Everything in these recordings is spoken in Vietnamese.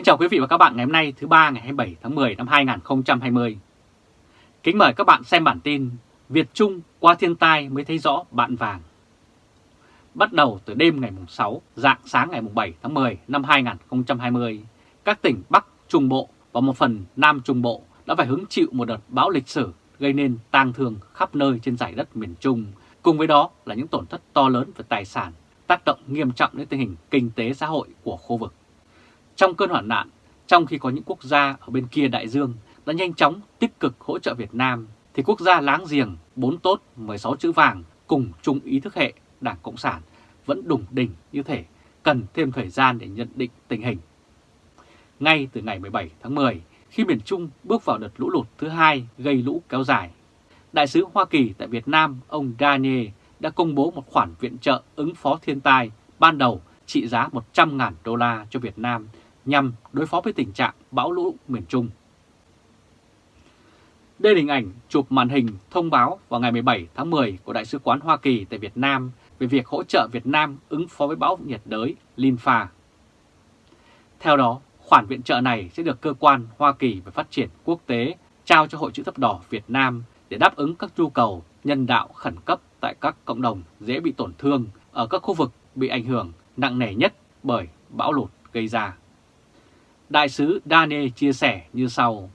Kính chào quý vị và các bạn ngày hôm nay thứ ba ngày 27 tháng 10 năm 2020. Kính mời các bạn xem bản tin Việt Trung qua thiên tai mới thấy rõ bạn vàng. Bắt đầu từ đêm ngày 6, dạng sáng ngày 7 tháng 10 năm 2020, các tỉnh Bắc Trung Bộ và một phần Nam Trung Bộ đã phải hứng chịu một đợt bão lịch sử gây nên tang thương khắp nơi trên giải đất miền Trung. Cùng với đó là những tổn thất to lớn về tài sản, tác động nghiêm trọng đến tình hình kinh tế xã hội của khu vực. Trong cơn hoạn nạn, trong khi có những quốc gia ở bên kia đại dương đã nhanh chóng tích cực hỗ trợ Việt Nam, thì quốc gia láng giềng 4 tốt 16 chữ vàng cùng chung ý thức hệ Đảng Cộng sản vẫn đủng đỉnh như thể cần thêm thời gian để nhận định tình hình. Ngay từ ngày 17 tháng 10, khi miền Trung bước vào đợt lũ lụt thứ hai gây lũ kéo dài, Đại sứ Hoa Kỳ tại Việt Nam ông Daniel đã công bố một khoản viện trợ ứng phó thiên tai ban đầu trị giá 100.000 đô la cho Việt Nam nhằm đối phó với tình trạng bão lũ miền Trung. Đây là hình ảnh chụp màn hình thông báo vào ngày 17 tháng 10 của Đại sứ quán Hoa Kỳ tại Việt Nam về việc hỗ trợ Việt Nam ứng phó với bão nhiệt đới Linfa. Theo đó, khoản viện trợ này sẽ được cơ quan Hoa Kỳ về phát triển quốc tế trao cho Hội chữ thập đỏ Việt Nam để đáp ứng các nhu cầu nhân đạo khẩn cấp tại các cộng đồng dễ bị tổn thương ở các khu vực bị ảnh hưởng nặng nề nhất bởi bão lụt gây ra. Đại sứ Daniel chia sẻ như sau.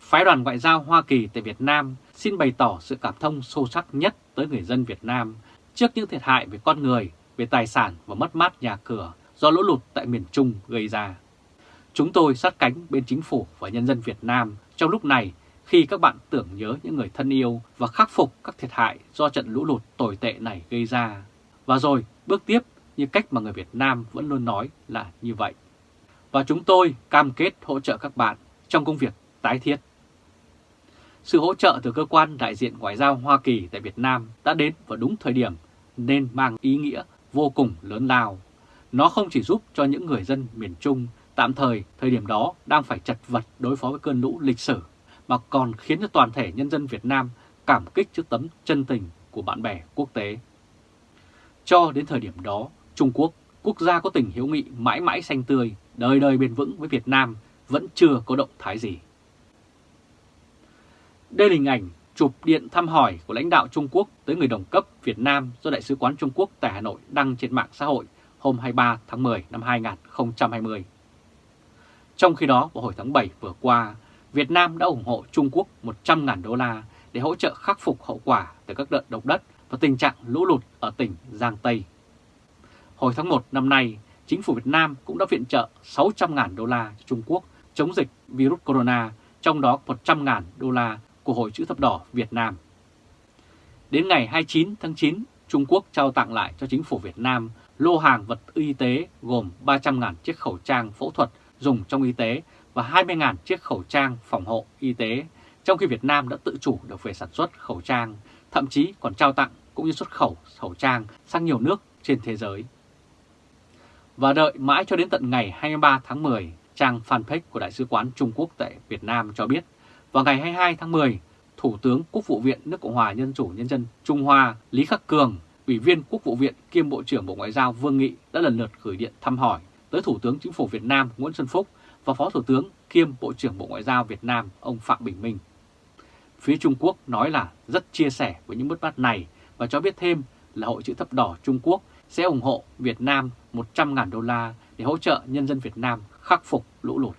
Phái đoàn ngoại giao Hoa Kỳ tại Việt Nam xin bày tỏ sự cảm thông sâu sắc nhất tới người dân Việt Nam trước những thiệt hại về con người, về tài sản và mất mát nhà cửa do lũ lụt tại miền Trung gây ra. Chúng tôi sát cánh bên chính phủ và nhân dân Việt Nam trong lúc này khi các bạn tưởng nhớ những người thân yêu và khắc phục các thiệt hại do trận lũ lụt tồi tệ này gây ra. Và rồi bước tiếp như cách mà người Việt Nam vẫn luôn nói là như vậy và chúng tôi cam kết hỗ trợ các bạn trong công việc tái thiết. Sự hỗ trợ từ cơ quan đại diện ngoại giao Hoa Kỳ tại Việt Nam đã đến vào đúng thời điểm nên mang ý nghĩa vô cùng lớn lao. Nó không chỉ giúp cho những người dân miền Trung tạm thời thời điểm đó đang phải chật vật đối phó với cơn lũ lịch sử, mà còn khiến cho toàn thể nhân dân Việt Nam cảm kích trước tấm chân tình của bạn bè quốc tế. Cho đến thời điểm đó, Trung Quốc, quốc gia có tình hiếu nghị mãi mãi xanh tươi, đời đời bền vững với Việt Nam vẫn chưa có động thái gì. Đây là hình ảnh chụp điện thăm hỏi của lãnh đạo Trung Quốc tới người đồng cấp Việt Nam do Đại sứ quán Trung Quốc tại Hà Nội đăng trên mạng xã hội hôm 23 tháng 10 năm 2020. Trong khi đó, vào hồi tháng 7 vừa qua, Việt Nam đã ủng hộ Trung Quốc 100.000 đô la để hỗ trợ khắc phục hậu quả từ các đợt động đất và tình trạng lũ lụt ở tỉnh Giang Tây. Hồi tháng 1 năm nay, chính phủ Việt Nam cũng đã viện trợ 600.000 đô la cho Trung Quốc chống dịch virus corona, trong đó 100.000 đô la của Hội chữ thập đỏ Việt Nam. Đến ngày 29 tháng 9, Trung Quốc trao tặng lại cho chính phủ Việt Nam lô hàng vật y tế gồm 300.000 chiếc khẩu trang phẫu thuật dùng trong y tế và 20.000 chiếc khẩu trang phòng hộ y tế, trong khi Việt Nam đã tự chủ được về sản xuất khẩu trang, thậm chí còn trao tặng cũng như xuất khẩu khẩu trang sang nhiều nước trên thế giới. Và đợi mãi cho đến tận ngày 23 tháng 10, trang fanpage của Đại sứ quán Trung Quốc tại Việt Nam cho biết, vào ngày 22 tháng 10, Thủ tướng Quốc vụ viện nước Cộng hòa Nhân chủ Nhân dân Trung Hoa Lý Khắc Cường, Ủy viên Quốc vụ viện kiêm Bộ trưởng Bộ Ngoại giao Vương Nghị đã lần lượt gửi điện thăm hỏi tới Thủ tướng Chính phủ Việt Nam Nguyễn Xuân Phúc và Phó Thủ tướng kiêm Bộ trưởng Bộ Ngoại giao Việt Nam ông Phạm Bình Minh. Phía Trung Quốc nói là rất chia sẻ với những mất mát này và cho biết thêm là Hội chữ thập đỏ Trung Quốc sẽ ủng hộ Việt Nam 100.000 đô la để hỗ trợ nhân dân Việt Nam khắc phục lũ lụt.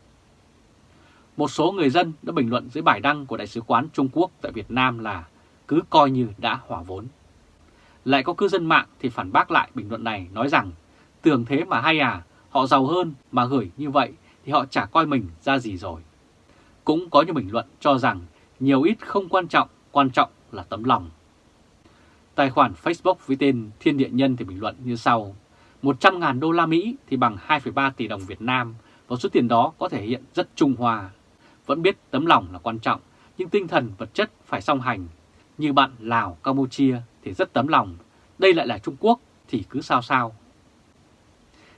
Một số người dân đã bình luận dưới bài đăng của Đại sứ quán Trung Quốc tại Việt Nam là cứ coi như đã hỏa vốn. Lại có cư dân mạng thì phản bác lại bình luận này nói rằng tưởng thế mà hay à, họ giàu hơn mà gửi như vậy thì họ chả coi mình ra gì rồi. Cũng có những bình luận cho rằng nhiều ít không quan trọng, quan trọng là tấm lòng. Tài khoản Facebook với tên Thiên Địa Nhân thì bình luận như sau. 100.000 đô la Mỹ thì bằng 2,3 tỷ đồng Việt Nam và số tiền đó có thể hiện rất trung hòa. Vẫn biết tấm lòng là quan trọng, nhưng tinh thần vật chất phải song hành. Như bạn Lào, Campuchia thì rất tấm lòng, đây lại là Trung Quốc thì cứ sao sao.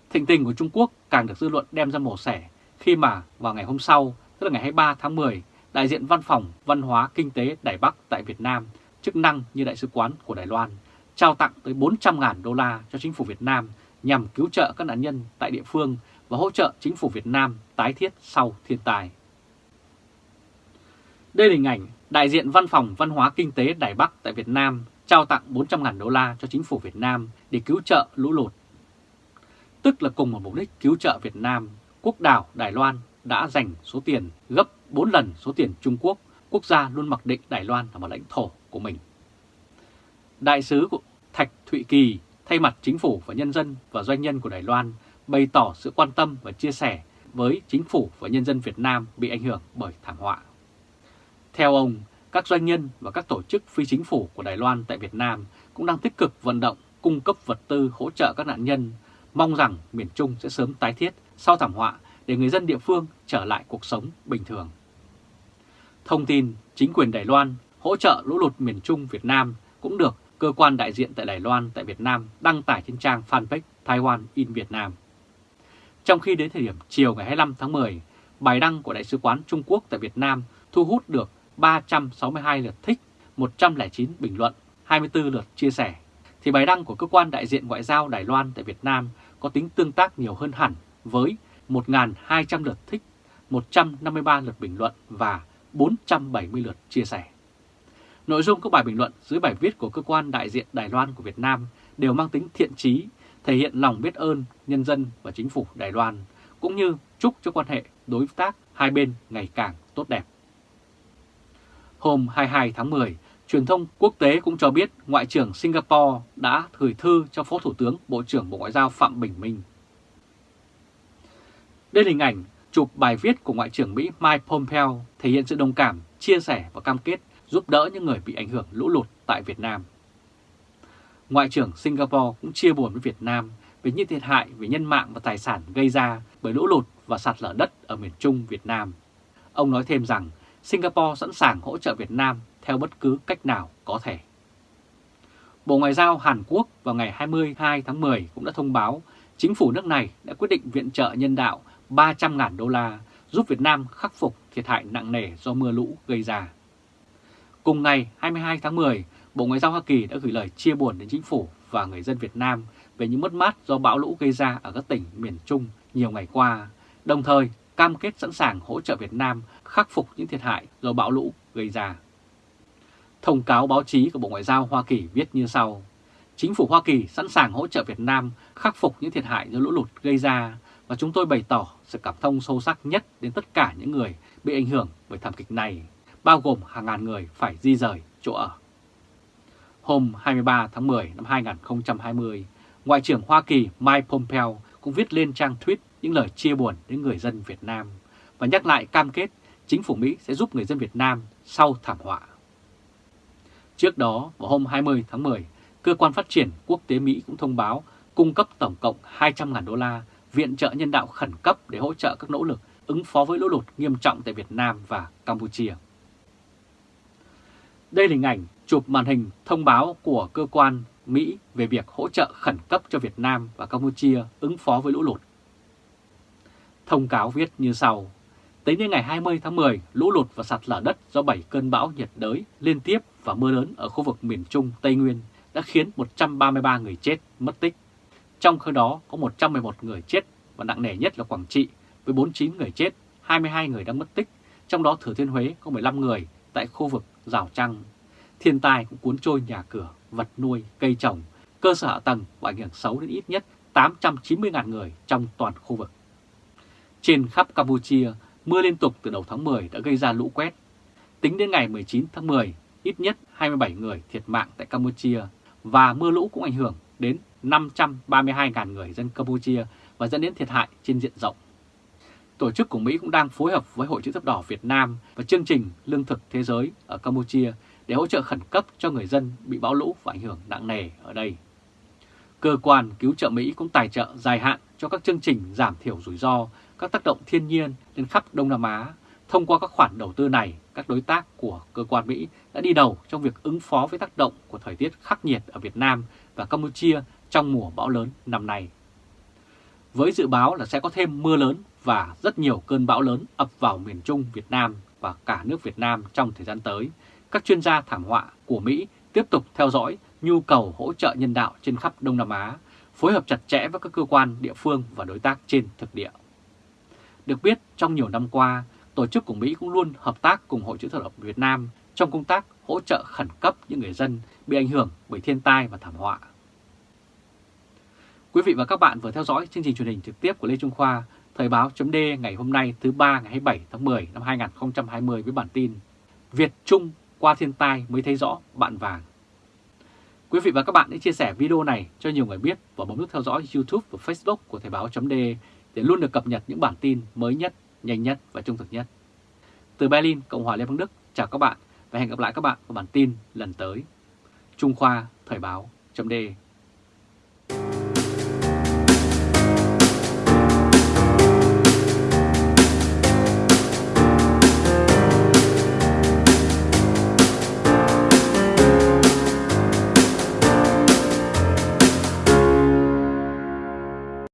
Thịnh tình của Trung Quốc càng được dư luận đem ra mổ xẻ khi mà vào ngày hôm sau, tức là ngày 23 tháng 10, đại diện Văn phòng Văn hóa Kinh tế Đài Bắc tại Việt Nam chức năng như Đại sứ quán của Đài Loan, trao tặng tới 400.000 đô la cho chính phủ Việt Nam nhằm cứu trợ các nạn nhân tại địa phương và hỗ trợ chính phủ Việt Nam tái thiết sau thiên tai. Đây là hình ảnh đại diện Văn phòng Văn hóa Kinh tế Đài Bắc tại Việt Nam trao tặng 400.000 đô la cho chính phủ Việt Nam để cứu trợ lũ lụt. Tức là cùng một mục đích cứu trợ Việt Nam, quốc đảo Đài Loan đã dành số tiền gấp 4 lần số tiền Trung Quốc, quốc gia luôn mặc định Đài Loan là một lãnh thổ của mình. Đại sứ của Thạch Thụy Kỳ thay mặt chính phủ và nhân dân và doanh nhân của Đài Loan bày tỏ sự quan tâm và chia sẻ với chính phủ và nhân dân Việt Nam bị ảnh hưởng bởi thảm họa. Theo ông, các doanh nhân và các tổ chức phi chính phủ của Đài Loan tại Việt Nam cũng đang tích cực vận động cung cấp vật tư hỗ trợ các nạn nhân, mong rằng miền Trung sẽ sớm tái thiết sau thảm họa để người dân địa phương trở lại cuộc sống bình thường. Thông tin chính quyền Đài Loan hỗ trợ lũ lụt miền Trung Việt Nam cũng được cơ quan đại diện tại Đài Loan tại Việt Nam đăng tải trên trang fanpage Taiwan in Việt Nam. Trong khi đến thời điểm chiều ngày 25 tháng 10, bài đăng của Đại sứ quán Trung Quốc tại Việt Nam thu hút được 362 lượt thích, 109 bình luận, 24 lượt chia sẻ, thì bài đăng của cơ quan đại diện ngoại giao Đài Loan tại Việt Nam có tính tương tác nhiều hơn hẳn với 1.200 lượt thích, 153 lượt bình luận và 470 lượt chia sẻ. Nội dung các bài bình luận dưới bài viết của cơ quan đại diện Đài Loan của Việt Nam đều mang tính thiện trí, thể hiện lòng biết ơn nhân dân và chính phủ Đài Loan, cũng như chúc cho quan hệ đối tác hai bên ngày càng tốt đẹp. Hôm 22 tháng 10, truyền thông quốc tế cũng cho biết Ngoại trưởng Singapore đã gửi thư cho Phó Thủ tướng Bộ trưởng Bộ Ngoại giao Phạm Bình Minh. Đây là hình ảnh chụp bài viết của Ngoại trưởng Mỹ Mike Pompeo thể hiện sự đồng cảm, chia sẻ và cam kết giúp đỡ những người bị ảnh hưởng lũ lụt tại Việt Nam. Ngoại trưởng Singapore cũng chia buồn với Việt Nam về những thiệt hại về nhân mạng và tài sản gây ra bởi lũ lụt và sạt lở đất ở miền Trung Việt Nam. Ông nói thêm rằng Singapore sẵn sàng hỗ trợ Việt Nam theo bất cứ cách nào có thể. Bộ Ngoại giao Hàn Quốc vào ngày 22 tháng 10 cũng đã thông báo chính phủ nước này đã quyết định viện trợ nhân đạo 300.000 đô la giúp Việt Nam khắc phục thiệt hại nặng nề do mưa lũ gây ra. Cùng ngày 22 tháng 10, Bộ Ngoại giao Hoa Kỳ đã gửi lời chia buồn đến chính phủ và người dân Việt Nam về những mất mát do bão lũ gây ra ở các tỉnh miền Trung nhiều ngày qua, đồng thời cam kết sẵn sàng hỗ trợ Việt Nam khắc phục những thiệt hại do bão lũ gây ra. Thông cáo báo chí của Bộ Ngoại giao Hoa Kỳ viết như sau. Chính phủ Hoa Kỳ sẵn sàng hỗ trợ Việt Nam khắc phục những thiệt hại do lũ lụt gây ra và chúng tôi bày tỏ sự cảm thông sâu sắc nhất đến tất cả những người bị ảnh hưởng bởi thảm kịch này, bao gồm hàng ngàn người phải di rời chỗ ở. Hôm 23 tháng 10 năm 2020, Ngoại trưởng Hoa Kỳ Mike Pompeo cũng viết lên trang tweet những lời chia buồn đến người dân Việt Nam và nhắc lại cam kết chính phủ Mỹ sẽ giúp người dân Việt Nam sau thảm họa. Trước đó, vào hôm 20 tháng 10, Cơ quan Phát triển Quốc tế Mỹ cũng thông báo cung cấp tổng cộng 200.000 đô la viện trợ nhân đạo khẩn cấp để hỗ trợ các nỗ lực ứng phó với lũ lụt nghiêm trọng tại Việt Nam và Campuchia. Đây là hình ảnh chụp màn hình thông báo của cơ quan Mỹ về việc hỗ trợ khẩn cấp cho Việt Nam và Campuchia ứng phó với lũ lụt. Thông cáo viết như sau. Tính đến ngày 20 tháng 10, lũ lụt và sạt lở đất do 7 cơn bão nhiệt đới liên tiếp và mưa lớn ở khu vực miền Trung, Tây Nguyên đã khiến 133 người chết, mất tích. Trong khi đó có 111 người chết và nặng nề nhất là Quảng Trị với 49 người chết, 22 người đang mất tích, trong đó Thừa Thiên Huế có 15 người tại khu vực Rào Trăng. Thiên tai cũng cuốn trôi nhà cửa, vật nuôi, cây trồng, cơ sở hạ tầng và ảnh hưởng xấu đến ít nhất 890.000 người trong toàn khu vực. Trên khắp Campuchia, mưa liên tục từ đầu tháng 10 đã gây ra lũ quét. Tính đến ngày 19 tháng 10, ít nhất 27 người thiệt mạng tại Campuchia và mưa lũ cũng ảnh hưởng đến 532.000 người dân Campuchia và dẫn đến thiệt hại trên diện rộng. Tổ chức của Mỹ cũng đang phối hợp với Hội chữ thập đỏ Việt Nam và chương trình Lương thực Thế giới ở Campuchia để hỗ trợ khẩn cấp cho người dân bị bão lũ và ảnh hưởng nặng nề ở đây. Cơ quan cứu trợ Mỹ cũng tài trợ dài hạn cho các chương trình giảm thiểu rủi ro các tác động thiên nhiên lên khắp Đông Nam Á. Thông qua các khoản đầu tư này, các đối tác của cơ quan Mỹ đã đi đầu trong việc ứng phó với tác động của thời tiết khắc nghiệt ở Việt Nam và Campuchia trong mùa bão lớn năm nay. Với dự báo là sẽ có thêm mưa lớn và rất nhiều cơn bão lớn ập vào miền Trung Việt Nam và cả nước Việt Nam trong thời gian tới, các chuyên gia thảm họa của Mỹ tiếp tục theo dõi nhu cầu hỗ trợ nhân đạo trên khắp Đông Nam Á, phối hợp chặt chẽ với các cơ quan địa phương và đối tác trên thực địa. Được biết, trong nhiều năm qua, tổ chức của Mỹ cũng luôn hợp tác cùng Hội chữ thập đỏ Việt Nam trong công tác hỗ trợ khẩn cấp những người dân bị ảnh hưởng bởi thiên tai và thảm họa. Quý vị và các bạn vừa theo dõi chương trình truyền hình trực tiếp của Lê Trung Khoa, Thời báo chấm ngày hôm nay thứ ba ngày 27 tháng 10 năm 2020 với bản tin Việt Trung qua thiên tai mới thấy rõ bạn vàng. Quý vị và các bạn hãy chia sẻ video này cho nhiều người biết và bấm nút theo dõi YouTube và Facebook của Thời báo chấm để luôn được cập nhật những bản tin mới nhất, nhanh nhất và trung thực nhất. Từ Berlin, Cộng hòa Liên bang Đức, chào các bạn và hẹn gặp lại các bạn vào bản tin lần tới. Trung Khoa Thời báo chấm